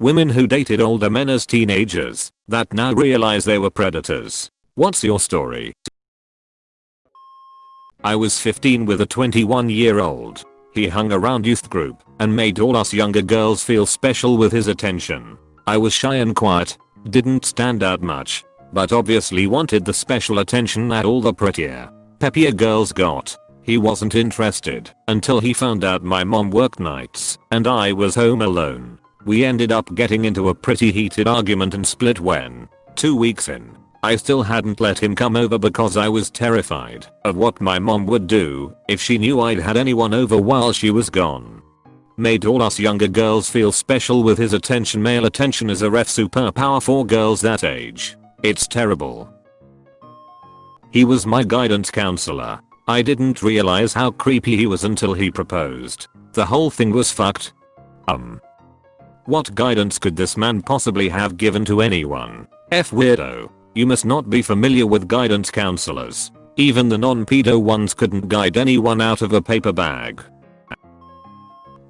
Women who dated older men as teenagers that now realize they were predators. What's your story? I was 15 with a 21 year old. He hung around youth group and made all us younger girls feel special with his attention. I was shy and quiet, didn't stand out much, but obviously wanted the special attention that all the prettier, peppier girls got. He wasn't interested until he found out my mom worked nights and I was home alone. We ended up getting into a pretty heated argument and split when, two weeks in, I still hadn't let him come over because I was terrified of what my mom would do if she knew I'd had anyone over while she was gone. Made all us younger girls feel special with his attention male attention is a ref superpower for girls that age. It's terrible. He was my guidance counselor. I didn't realize how creepy he was until he proposed. The whole thing was fucked. Um. What guidance could this man possibly have given to anyone? F weirdo. You must not be familiar with guidance counselors. Even the non-pedo ones couldn't guide anyone out of a paper bag.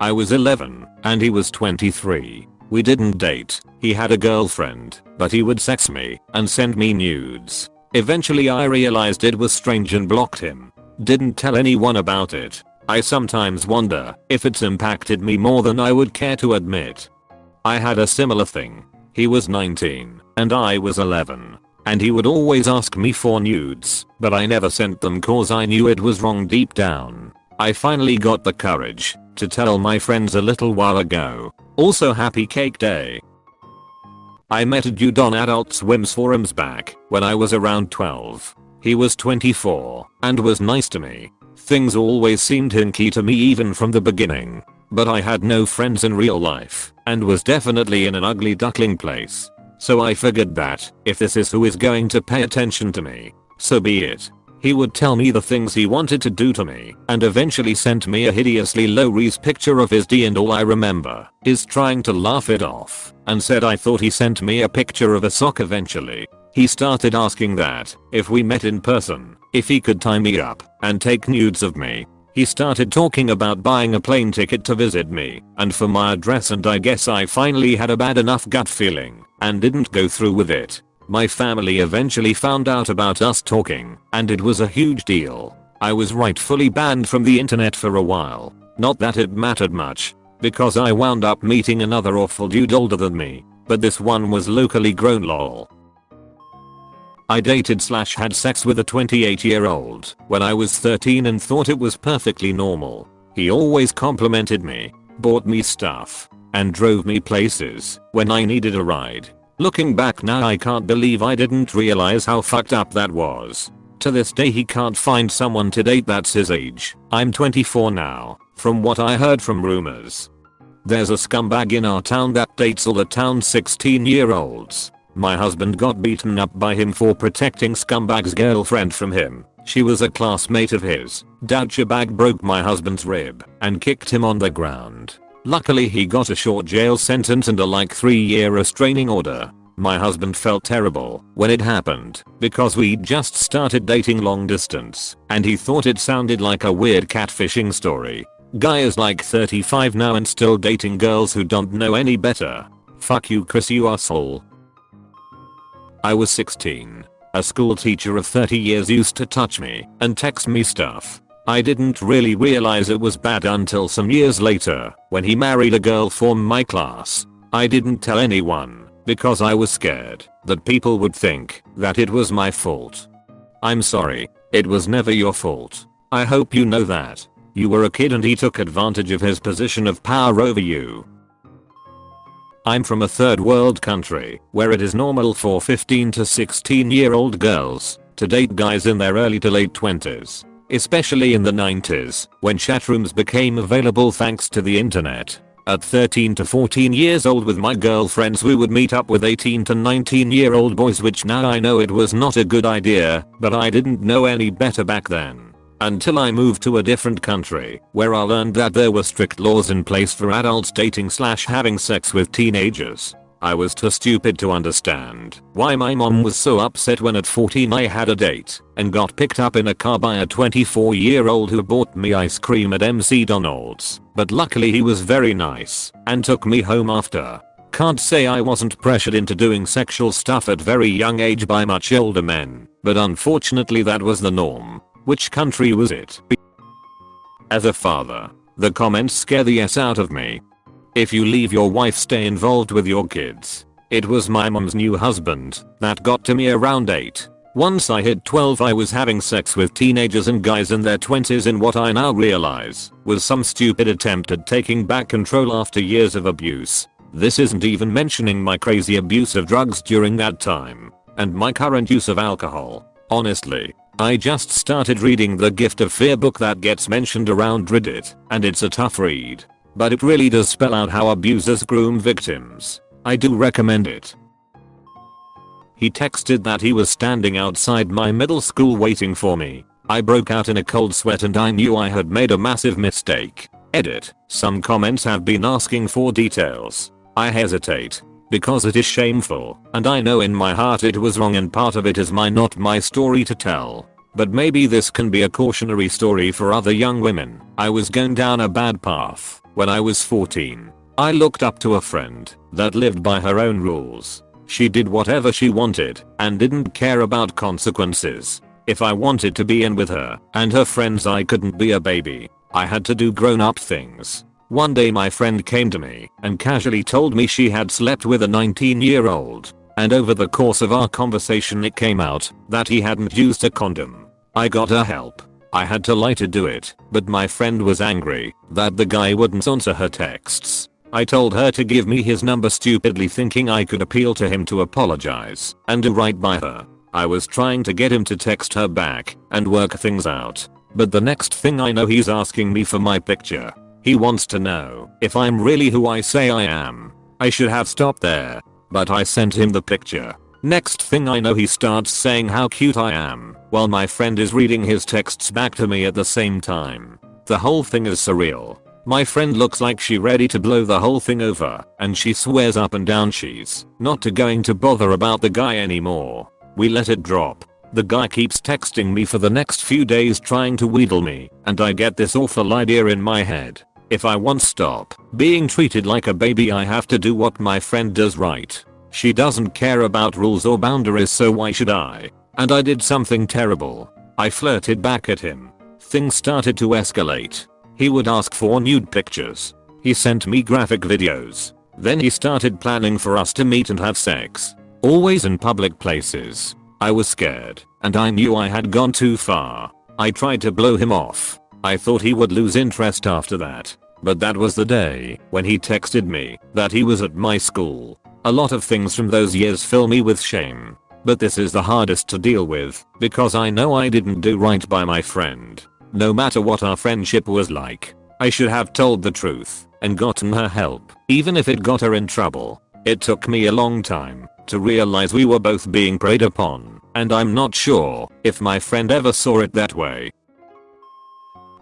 I was 11 and he was 23. We didn't date. He had a girlfriend, but he would sex me and send me nudes. Eventually I realized it was strange and blocked him. Didn't tell anyone about it. I sometimes wonder if it's impacted me more than I would care to admit. I had a similar thing. He was 19 and I was 11 and he would always ask me for nudes, but I never sent them cause I knew it was wrong deep down. I finally got the courage to tell my friends a little while ago. Also happy cake day. I met a dude on Adult Swim's forums back when I was around 12. He was 24 and was nice to me. Things always seemed hinky to me even from the beginning. But I had no friends in real life and was definitely in an ugly duckling place. So I figured that, if this is who is going to pay attention to me, so be it. He would tell me the things he wanted to do to me and eventually sent me a hideously low res picture of his D and all I remember is trying to laugh it off and said I thought he sent me a picture of a sock eventually. He started asking that, if we met in person, if he could tie me up and take nudes of me. He started talking about buying a plane ticket to visit me and for my address and I guess I finally had a bad enough gut feeling and didn't go through with it. My family eventually found out about us talking and it was a huge deal. I was rightfully banned from the internet for a while. Not that it mattered much because I wound up meeting another awful dude older than me, but this one was locally grown lol. I dated slash had sex with a 28 year old when I was 13 and thought it was perfectly normal. He always complimented me, bought me stuff, and drove me places when I needed a ride. Looking back now I can't believe I didn't realize how fucked up that was. To this day he can't find someone to date that's his age. I'm 24 now, from what I heard from rumors. There's a scumbag in our town that dates all the town's 16 year olds. My husband got beaten up by him for protecting scumbag's girlfriend from him. She was a classmate of his. Douchebag broke my husband's rib and kicked him on the ground. Luckily he got a short jail sentence and a like 3 year restraining order. My husband felt terrible when it happened because we'd just started dating long distance and he thought it sounded like a weird catfishing story. Guy is like 35 now and still dating girls who don't know any better. Fuck you Chris you asshole. I was 16. A school teacher of 30 years used to touch me and text me stuff I didn't really realize it was bad until some years later when he married a girl from my class. I didn't tell anyone because I was scared that people would think that it was my fault. I'm sorry, it was never your fault. I hope you know that. You were a kid and he took advantage of his position of power over you. I'm from a third world country where it is normal for 15 to 16 year old girls to date guys in their early to late 20s especially in the 90s, when chatrooms became available thanks to the internet. At 13 to 14 years old with my girlfriends we would meet up with 18 to 19 year old boys which now I know it was not a good idea, but I didn't know any better back then. Until I moved to a different country, where I learned that there were strict laws in place for adults dating slash having sex with teenagers. I was too stupid to understand why my mom was so upset when at 14 I had a date and got picked up in a car by a 24 year old who bought me ice cream at McDonald's, but luckily he was very nice and took me home after. Can't say I wasn't pressured into doing sexual stuff at very young age by much older men, but unfortunately that was the norm. Which country was it? As a father, the comments scare the s out of me. If you leave your wife stay involved with your kids. It was my mom's new husband that got to me around 8. Once I hit 12 I was having sex with teenagers and guys in their 20s in what I now realize was some stupid attempt at taking back control after years of abuse. This isn't even mentioning my crazy abuse of drugs during that time and my current use of alcohol. Honestly, I just started reading the Gift of Fear book that gets mentioned around Reddit and it's a tough read. But it really does spell out how abusers groom victims. I do recommend it. He texted that he was standing outside my middle school waiting for me. I broke out in a cold sweat and I knew I had made a massive mistake. Edit. Some comments have been asking for details. I hesitate. Because it is shameful, and I know in my heart it was wrong and part of it is my not my story to tell. But maybe this can be a cautionary story for other young women. I was going down a bad path when I was 14. I looked up to a friend that lived by her own rules. She did whatever she wanted and didn't care about consequences. If I wanted to be in with her and her friends I couldn't be a baby. I had to do grown up things. One day my friend came to me and casually told me she had slept with a 19 year old. And over the course of our conversation it came out that he hadn't used a condom. I got her help. I had to lie to do it, but my friend was angry that the guy wouldn't answer her texts. I told her to give me his number stupidly thinking I could appeal to him to apologize and do right by her. I was trying to get him to text her back and work things out. But the next thing I know he's asking me for my picture. He wants to know if I'm really who I say I am. I should have stopped there. But I sent him the picture. Next thing I know he starts saying how cute I am while my friend is reading his texts back to me at the same time. The whole thing is surreal. My friend looks like she ready to blow the whole thing over and she swears up and down she's not to going to bother about the guy anymore. We let it drop. The guy keeps texting me for the next few days trying to wheedle me and I get this awful idea in my head. If I want stop being treated like a baby I have to do what my friend does right. She doesn't care about rules or boundaries so why should I? And I did something terrible. I flirted back at him. Things started to escalate. He would ask for nude pictures. He sent me graphic videos. Then he started planning for us to meet and have sex. Always in public places. I was scared and I knew I had gone too far. I tried to blow him off I thought he would lose interest after that. But that was the day when he texted me that he was at my school. A lot of things from those years fill me with shame. But this is the hardest to deal with because I know I didn't do right by my friend. No matter what our friendship was like. I should have told the truth and gotten her help even if it got her in trouble. It took me a long time to realize we were both being preyed upon and I'm not sure if my friend ever saw it that way.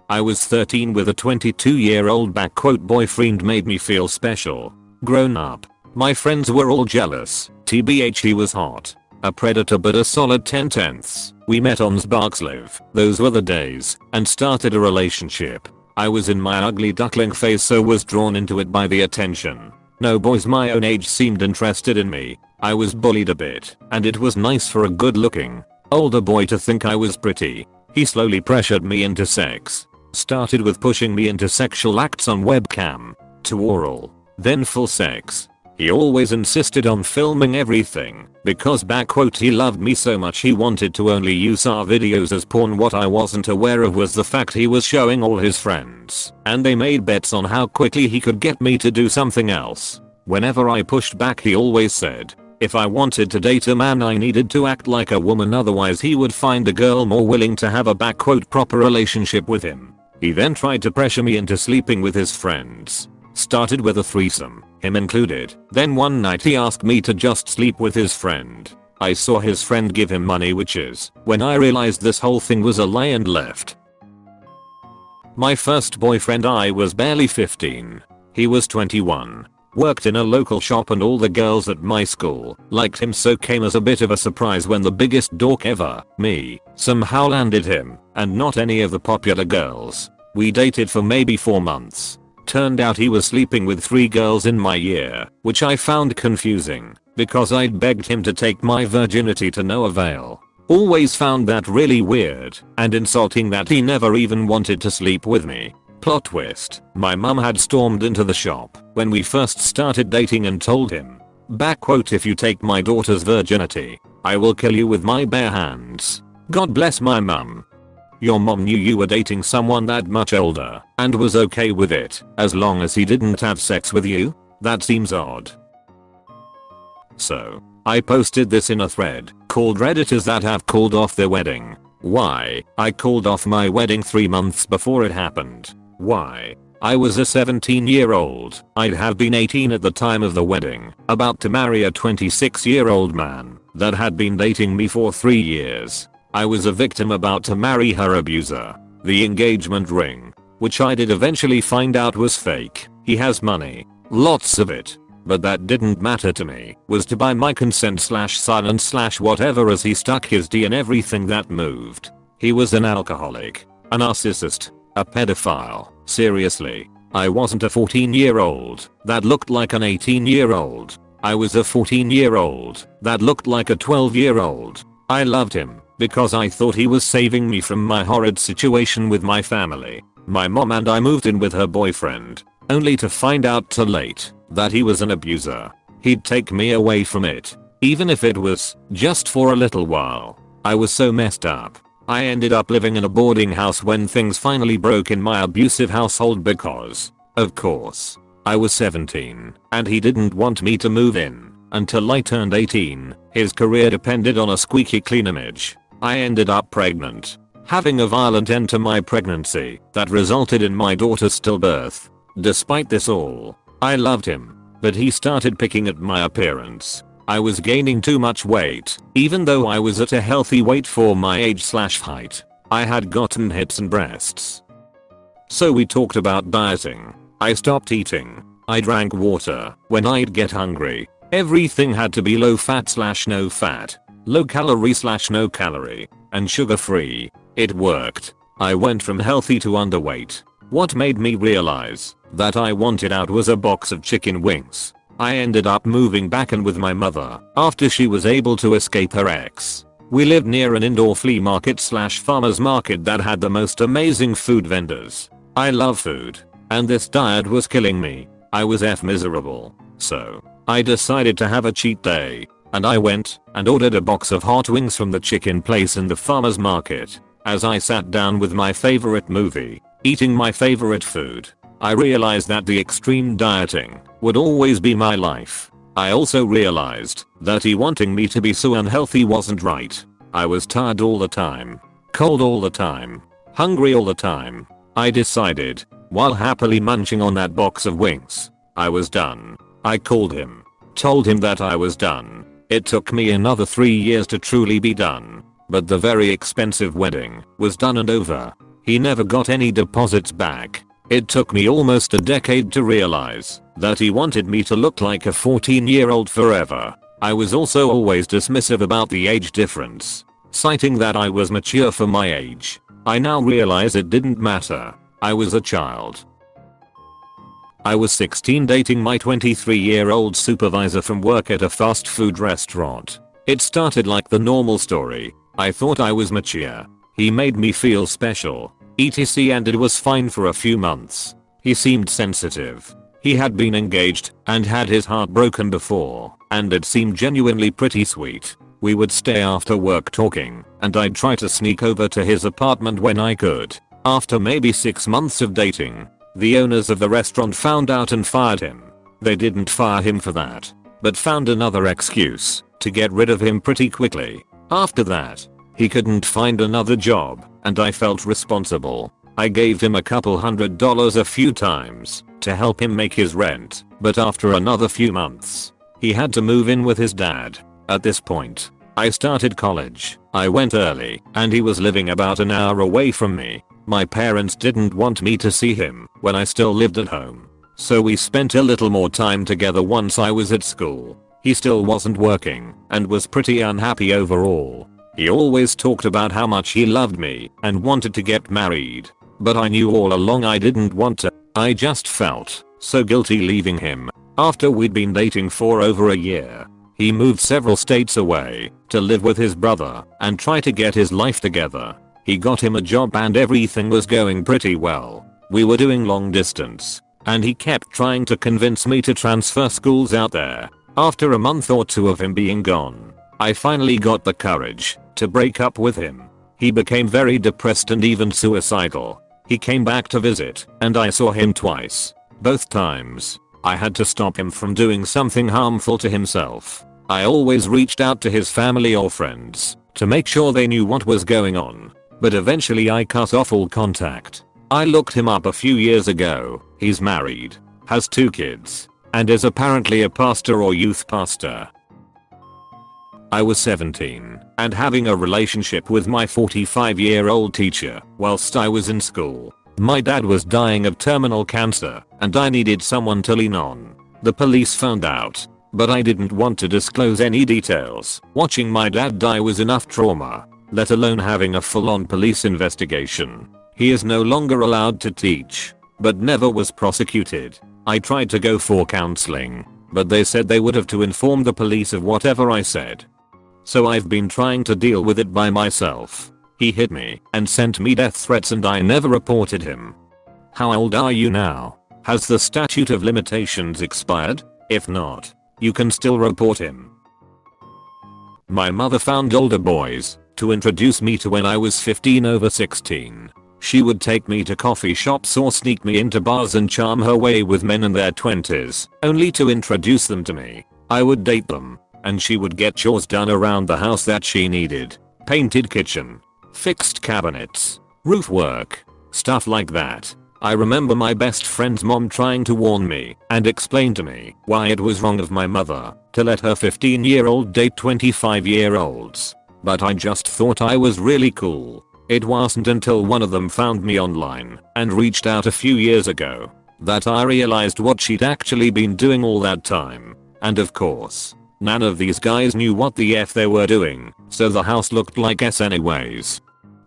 I was 13 with a 22 year old back quote boyfriend made me feel special. Grown up. My friends were all jealous. TBH he was hot. A predator but a solid 10 tenths. We met on Sparkslive. Those were the days. And started a relationship. I was in my ugly duckling phase so was drawn into it by the attention. No boys my own age seemed interested in me. I was bullied a bit. And it was nice for a good looking older boy to think I was pretty. He slowly pressured me into sex. Started with pushing me into sexual acts on webcam, to oral, then full sex. He always insisted on filming everything because back quote he loved me so much he wanted to only use our videos as porn what I wasn't aware of was the fact he was showing all his friends and they made bets on how quickly he could get me to do something else. Whenever I pushed back he always said if I wanted to date a man I needed to act like a woman otherwise he would find a girl more willing to have a backquote proper relationship with him. He then tried to pressure me into sleeping with his friends. Started with a threesome, him included. Then one night he asked me to just sleep with his friend. I saw his friend give him money which is when I realized this whole thing was a lie and left. My first boyfriend I was barely 15. He was 21. Worked in a local shop and all the girls at my school liked him so came as a bit of a surprise when the biggest dork ever, me, somehow landed him and not any of the popular girls. We dated for maybe 4 months. Turned out he was sleeping with three girls in my year, which I found confusing because I'd begged him to take my virginity to no avail. Always found that really weird and insulting that he never even wanted to sleep with me. Plot twist, my mum had stormed into the shop when we first started dating and told him, back quote if you take my daughter's virginity, I will kill you with my bare hands. God bless my mum. Your mom knew you were dating someone that much older and was okay with it as long as he didn't have sex with you? That seems odd. So, I posted this in a thread called redditors that have called off their wedding. Why? I called off my wedding 3 months before it happened. Why? I was a 17 year old, I'd have been 18 at the time of the wedding, about to marry a 26 year old man that had been dating me for 3 years. I was a victim about to marry her abuser. The engagement ring, which I did eventually find out was fake. He has money. Lots of it. But that didn't matter to me, was to buy my consent slash silence slash whatever as he stuck his D in everything that moved. He was an alcoholic, a narcissist, a pedophile, seriously. I wasn't a 14 year old that looked like an 18 year old. I was a 14 year old that looked like a 12 year old. I loved him because I thought he was saving me from my horrid situation with my family. My mom and I moved in with her boyfriend, only to find out too late that he was an abuser. He'd take me away from it, even if it was just for a little while. I was so messed up. I ended up living in a boarding house when things finally broke in my abusive household because, of course, I was 17 and he didn't want me to move in until I turned 18. His career depended on a squeaky clean image. I ended up pregnant, having a violent end to my pregnancy that resulted in my daughter's stillbirth. Despite this all, I loved him, but he started picking at my appearance. I was gaining too much weight, even though I was at a healthy weight for my age slash height. I had gotten hips and breasts. So we talked about dieting. I stopped eating. I drank water when I'd get hungry. Everything had to be low fat slash no fat. Low calorie slash no calorie. And sugar free. It worked. I went from healthy to underweight. What made me realize that I wanted out was a box of chicken wings. I ended up moving back in with my mother after she was able to escape her ex. We lived near an indoor flea market slash farmers market that had the most amazing food vendors. I love food. And this diet was killing me. I was F miserable. So, I decided to have a cheat day. And I went and ordered a box of hot wings from the chicken place in the farmers market. As I sat down with my favorite movie, eating my favorite food, I realized that the extreme dieting would always be my life. I also realized that he wanting me to be so unhealthy wasn't right. I was tired all the time, cold all the time, hungry all the time. I decided, while happily munching on that box of wings, I was done. I called him, told him that I was done. It took me another 3 years to truly be done. But the very expensive wedding was done and over. He never got any deposits back. It took me almost a decade to realize that he wanted me to look like a 14 year old forever. I was also always dismissive about the age difference, citing that I was mature for my age. I now realize it didn't matter. I was a child. I was 16 dating my 23 year old supervisor from work at a fast food restaurant. It started like the normal story. I thought I was mature. He made me feel special. ETC and it was fine for a few months. He seemed sensitive. He had been engaged and had his heart broken before and it seemed genuinely pretty sweet. We would stay after work talking and I'd try to sneak over to his apartment when I could. After maybe 6 months of dating, the owners of the restaurant found out and fired him. They didn't fire him for that, but found another excuse to get rid of him pretty quickly. After that, he couldn't find another job and I felt responsible. I gave him a couple hundred dollars a few times to help him make his rent, but after another few months, he had to move in with his dad. At this point, I started college. I went early and he was living about an hour away from me. My parents didn't want me to see him when I still lived at home. So we spent a little more time together once I was at school. He still wasn't working and was pretty unhappy overall. He always talked about how much he loved me and wanted to get married. But I knew all along I didn't want to. I just felt so guilty leaving him after we'd been dating for over a year. He moved several states away to live with his brother and try to get his life together. He got him a job and everything was going pretty well. We were doing long distance and he kept trying to convince me to transfer schools out there. After a month or two of him being gone, I finally got the courage to break up with him. He became very depressed and even suicidal. He came back to visit and I saw him twice. Both times, I had to stop him from doing something harmful to himself. I always reached out to his family or friends to make sure they knew what was going on. But eventually I cut off all contact. I looked him up a few years ago. He's married, has two kids, and is apparently a pastor or youth pastor. I was 17 and having a relationship with my 45 year old teacher whilst I was in school. My dad was dying of terminal cancer and I needed someone to lean on. The police found out, but I didn't want to disclose any details. Watching my dad die was enough trauma, let alone having a full on police investigation. He is no longer allowed to teach, but never was prosecuted. I tried to go for counseling, but they said they would have to inform the police of whatever I said. So I've been trying to deal with it by myself. He hit me and sent me death threats and I never reported him. How old are you now? Has the statute of limitations expired? If not, you can still report him. My mother found older boys to introduce me to when I was 15 over 16. She would take me to coffee shops or sneak me into bars and charm her way with men in their 20s, only to introduce them to me. I would date them, and she would get chores done around the house that she needed. Painted kitchen, fixed cabinets, roof work, stuff like that. I remember my best friend's mom trying to warn me and explain to me why it was wrong of my mother to let her 15 year old date 25 year olds. But I just thought I was really cool. It wasn't until one of them found me online and reached out a few years ago that I realized what she'd actually been doing all that time. And of course, none of these guys knew what the F they were doing, so the house looked like S anyways.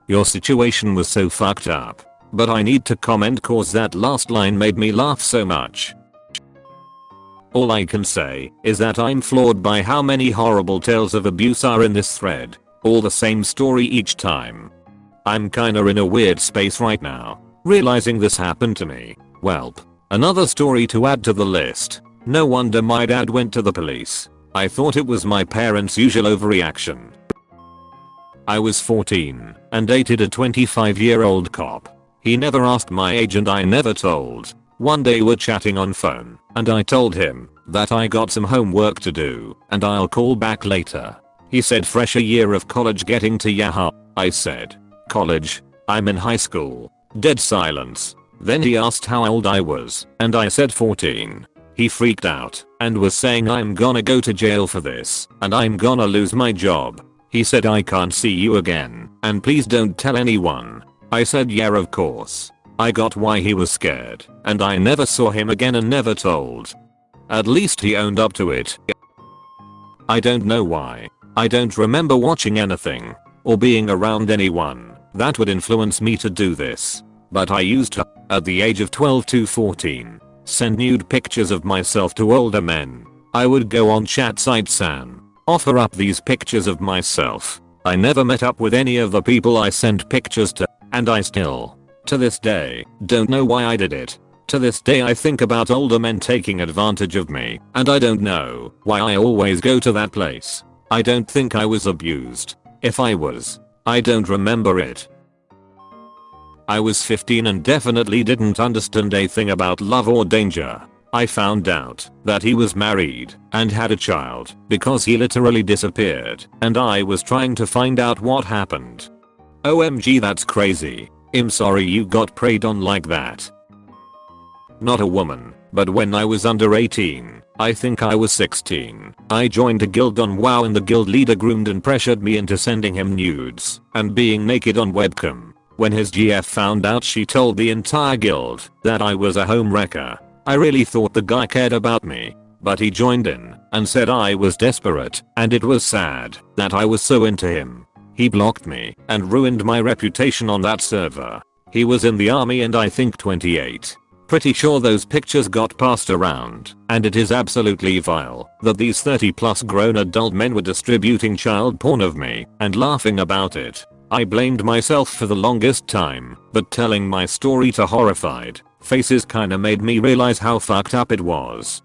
Your situation was so fucked up. But I need to comment cause that last line made me laugh so much. All I can say is that I'm floored by how many horrible tales of abuse are in this thread. All the same story each time. I'm kinda in a weird space right now. Realizing this happened to me. Welp. Another story to add to the list. No wonder my dad went to the police. I thought it was my parents' usual overreaction. I was 14 and dated a 25 year old cop. He never asked my age and I never told. One day we're chatting on phone and I told him that I got some homework to do and I'll call back later. He said fresh a year of college getting to Yahoo. I said College. I'm in high school. Dead silence. Then he asked how old I was, and I said 14. He freaked out and was saying I'm gonna go to jail for this and I'm gonna lose my job. He said I can't see you again and please don't tell anyone. I said yeah of course. I got why he was scared and I never saw him again and never told. At least he owned up to it. I don't know why. I don't remember watching anything or being around anyone that would influence me to do this. But I used to, at the age of 12 to 14, send nude pictures of myself to older men. I would go on chat sites and offer up these pictures of myself. I never met up with any of the people I sent pictures to, and I still, to this day, don't know why I did it. To this day I think about older men taking advantage of me, and I don't know why I always go to that place. I don't think I was abused. If I was, I don't remember it. I was 15 and definitely didn't understand a thing about love or danger. I found out that he was married and had a child because he literally disappeared and I was trying to find out what happened. OMG that's crazy. I'm sorry you got preyed on like that. Not a woman, but when I was under 18, I think I was 16. I joined a guild on WoW and the guild leader groomed and pressured me into sending him nudes and being naked on webcam. When his GF found out she told the entire guild that I was a home wrecker. I really thought the guy cared about me. But he joined in and said I was desperate and it was sad that I was so into him. He blocked me and ruined my reputation on that server. He was in the army and I think 28. Pretty sure those pictures got passed around, and it is absolutely vile that these 30 plus grown adult men were distributing child porn of me and laughing about it. I blamed myself for the longest time, but telling my story to horrified faces kinda made me realize how fucked up it was.